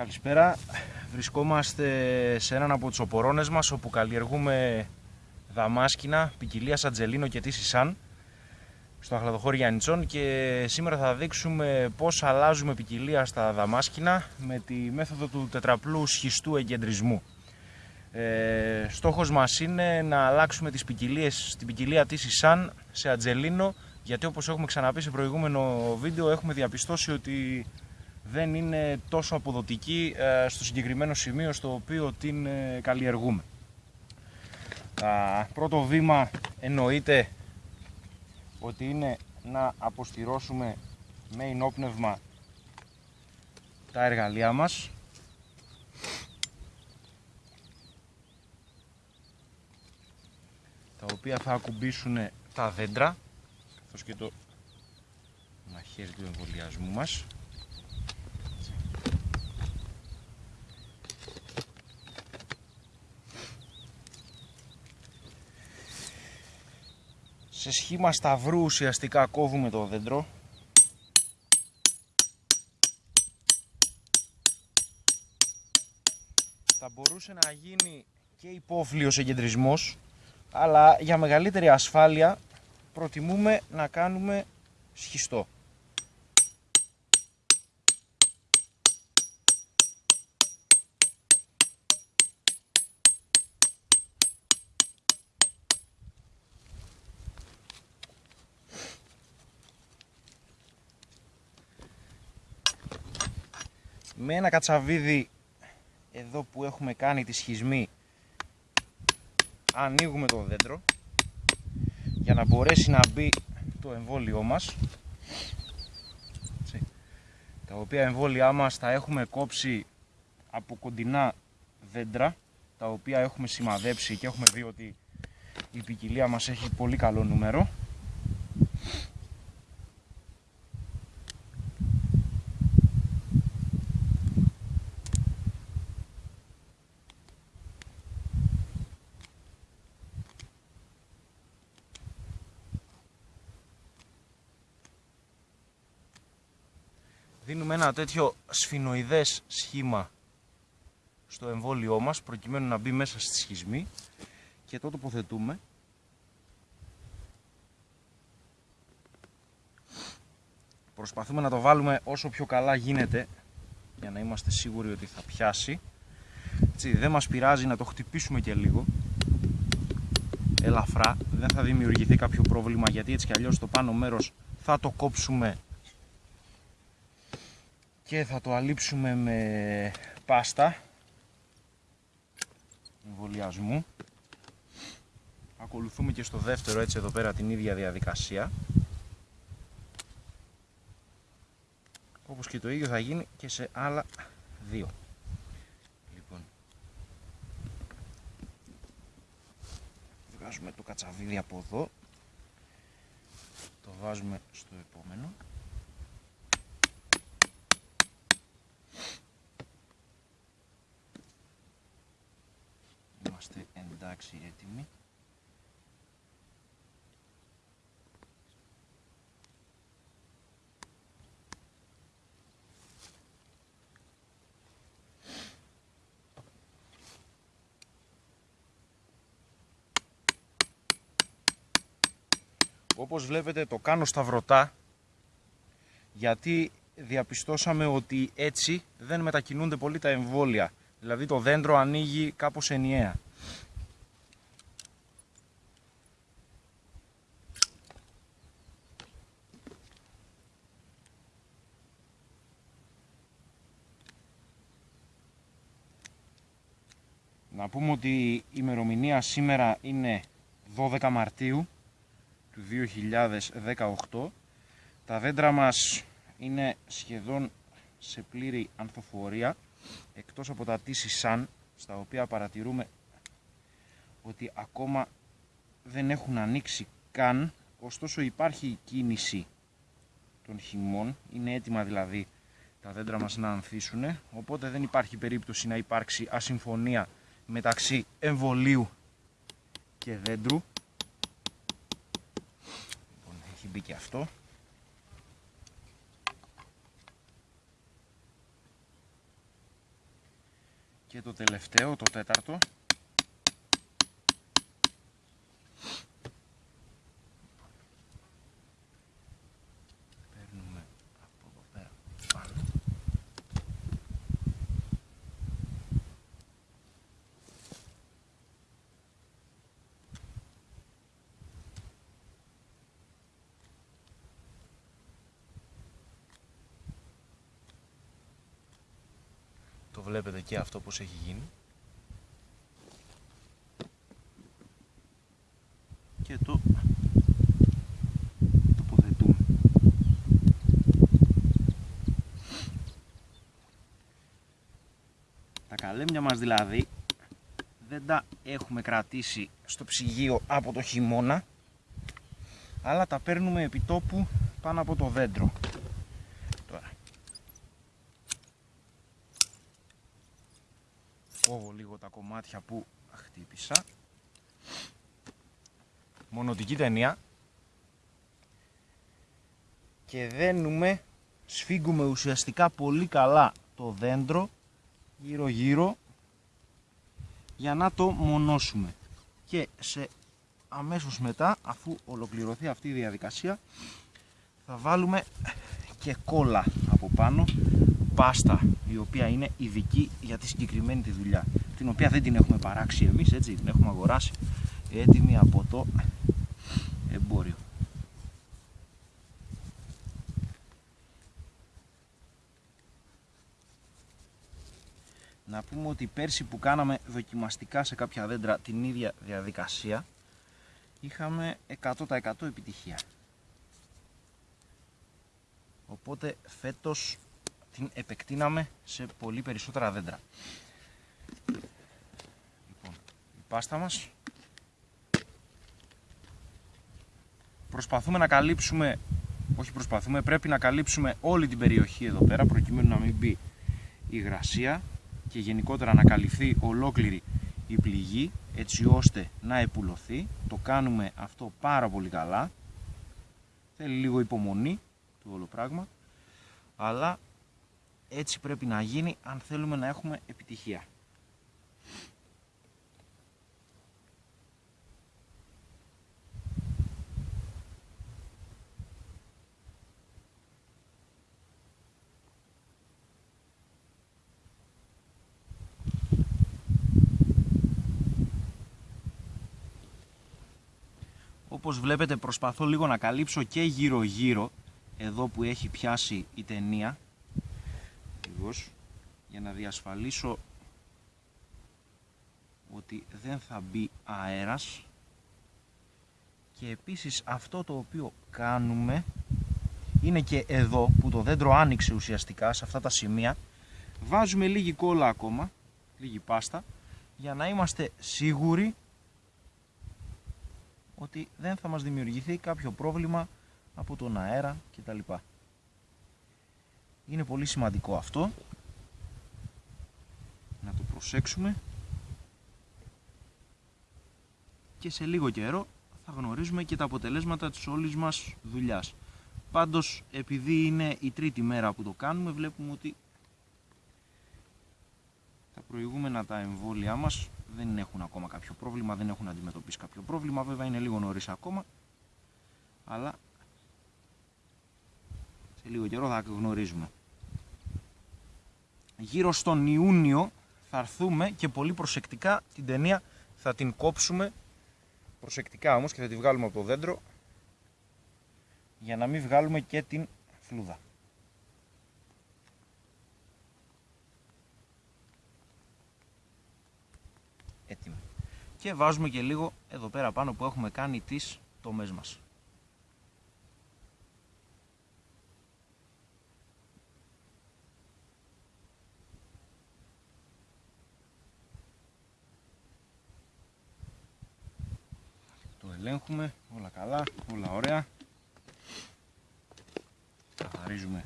Καλησπέρα. Βρισκόμαστε σε έναν από τους οπορώνες μας όπου καλλιεργούμε δαμάσκηνα ποικιλία Ατζελίνο και Τίση Σαν στο αχλαδοχώρι Γιάννητσον και σήμερα θα δείξουμε πώς αλλάζουμε ποικιλία στα δαμάσκηνα με τη μέθοδο του τετραπλού σχιστού εγκεντρισμού. Ε, στόχος μας είναι να αλλάξουμε τις ποικιλίες, την ποικιλία Τίση Σαν σε Ατζελίνο γιατί όπως έχουμε ξαναπεί σε προηγούμενο βίντεο έχουμε διαπιστώσει ότι δεν είναι τόσο αποδοτική ε, στο συγκεκριμένο σημείο στο οποίο την ε, καλλιεργούμε. Πρώτο βήμα εννοείται ότι είναι να αποστηρώσουμε με ενόπνευμα τα εργαλεία μας τα οποία θα ακουμπήσουν τα δέντρα καθώς και το μαχαίρι του εμβολιασμού μας σε σχήμα σταυρού ουσιαστικά κόβουμε το δέντρο. Θα μπορούσε να γίνει και υπόφλιος εγκεντρισμός αλλά για μεγαλύτερη ασφάλεια προτιμούμε να κάνουμε σχιστό με ένα κατσαβίδι εδώ που έχουμε κάνει τη σχισμή ανοίγουμε το δέντρο για να μπορέσει να μπει το εμβόλιό μας. Τα οποία εμβόλια μας τα έχουμε κόψει από κοντινά δέντρα τα οποία έχουμε σημαδέψει και έχουμε δει ότι η ποικιλία μας έχει πολύ καλό νούμερο δίνουμε ένα τέτοιο σφινοειδές σχήμα στο εμβόλιό μας προκειμένου να μπει μέσα στη σχισμή και το τοποθετούμε. Προσπαθούμε να το βάλουμε όσο πιο καλά γίνεται για να είμαστε σίγουροι ότι θα πιάσει. Έτσι, δεν μας πειράζει να το χτυπήσουμε και λίγο. Ελαφρά δεν θα δημιουργηθεί κάποιο πρόβλημα γιατί έτσι κι αλλιώς το πάνω μέρος θα το κόψουμε και θα το αλείψουμε με πάστα. Εμβολιασμού ακολουθούμε και στο δεύτερο έτσι εδώ πέρα την ίδια διαδικασία. Όπως και το ίδιο θα γίνει και σε άλλα δύο. Λοιπόν. Βγάζουμε το κατσαβίδι από εδώ. Το βάζουμε στο επόμενο είμαστε εντάξει έτοιμοι. Όπως βλέπετε το κάνω σταυρωτά γιατί διαπιστώσαμε ότι έτσι δεν μετακινούνται πολύ τα εμβόλια. Δηλαδή το δέντρο ανοίγει κάπως ενιαία. Να πούμε ότι η ημερομηνία σήμερα είναι 12 Μαρτίου του 2018. Τα δέντρα μας είναι σχεδόν σε πλήρη ανθοφορία εκτός από τα τύση σαν στα οποία παρατηρούμε ότι ακόμα δεν έχουν ανοίξει καν. Ωστόσο υπάρχει κίνηση των χυμών. Είναι έτοιμα δηλαδή τα δέντρα μας να ανθίσουν οπότε δεν υπάρχει περίπτωση να υπάρξει ασυμφωνία μεταξύ εμβολίου και δέντρου λοιπόν έχει μπει και αυτό Και το τελευταίο, το τέταρτο. Παίρνουμε από εδώ πέρα πάνω. Το βλέπετε και αυτό πως έχει γίνει. Και το τοποθετούμε. Τα καλέμια μας δηλαδή δεν τα έχουμε κρατήσει στο ψυγείο από το χειμώνα αλλά τα παίρνουμε επί τόπου πάνω από το δέντρο. Κόβω λίγο τα κομμάτια που χτύπησα. Μονοτική ταινία. Και δένουμε, σφίγγουμε ουσιαστικά πολύ καλά το δέντρο γύρω γύρω για να το μονώσουμε. Και σε αμέσως μετά, αφού ολοκληρωθεί αυτή η διαδικασία, θα βάλουμε και κόλλα από πάνω, πάστα η οποία είναι ειδική για τη συγκεκριμένη τη δουλειά, την οποία δεν την έχουμε παράξει εμείς, έτσι, την έχουμε αγοράσει έτοιμη από το εμπόριο. Να πούμε ότι πέρσι που κάναμε δοκιμαστικά σε κάποια δέντρα την ίδια διαδικασία είχαμε 100% επιτυχία. Οπότε φέτος την επεκτείναμε σε πολύ περισσότερα δέντρα. Λοιπόν, η πάστα μας προσπαθούμε να καλύψουμε όχι προσπαθούμε, πρέπει να καλύψουμε όλη την περιοχή εδώ πέρα προκειμένου να μην μπει η υγρασία και γενικότερα να καλυφθεί ολόκληρη η πληγή έτσι ώστε να επουλωθεί. Το κάνουμε αυτό πάρα πολύ καλά. Θέλει λίγο υπομονή το όλο πράγμα. Αλλά έτσι πρέπει να γίνει αν θέλουμε να έχουμε επιτυχία. Όπως βλέπετε προσπαθώ λίγο να καλύψω και γύρω γύρω εδώ που έχει πιάσει η ταινία λίγος, για να διασφαλίσω ότι δεν θα μπει αέρας και επίσης αυτό το οποίο κάνουμε είναι και εδώ που το δέντρο άνοιξε ουσιαστικά σε αυτά τα σημεία βάζουμε λίγη κόλλα ακόμα λίγη πάστα για να είμαστε σίγουροι ότι δεν θα μας δημιουργηθεί κάποιο πρόβλημα από τον αέρα κτλ. Είναι πολύ σημαντικό αυτό να το προσέξουμε και σε λίγο καιρό θα γνωρίζουμε και τα αποτελέσματα της όλης μας δουλειάς. Πάντως επειδή είναι η τρίτη μέρα που το κάνουμε βλέπουμε ότι τα προηγούμενα τα εμβόλια μας δεν έχουν ακόμα κάποιο πρόβλημα, δεν έχουν αντιμετωπίσει κάποιο πρόβλημα. Βέβαια είναι λίγο νωρίς ακόμα, αλλά σε λίγο καιρό θα γνωρίζουμε. Γύρω στον Ιούνιο θα έρθουμε και πολύ προσεκτικά την ταινία θα την κόψουμε προσεκτικά όμως και θα τη βγάλουμε από το δέντρο για να μην βγάλουμε και την φλούδα. έτοιμη. Και βάζουμε και λίγο εδώ πέρα πάνω που έχουμε κάνει τις τομές μας. Ελέγχουμε, όλα καλά, όλα ωραία. Καθαρίζουμε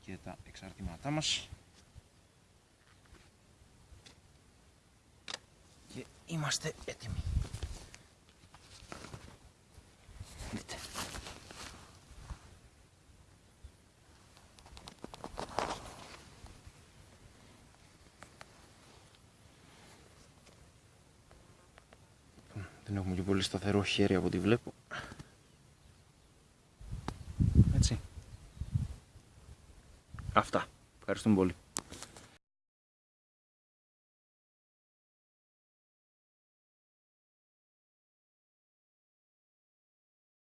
και τα εξαρτήματά μας. είμαστε έτοιμοι. Δεν έχουμε και πολύ σταθερό χέρι από ό,τι βλέπω. Έτσι. Αυτά. Ευχαριστούμε πολύ.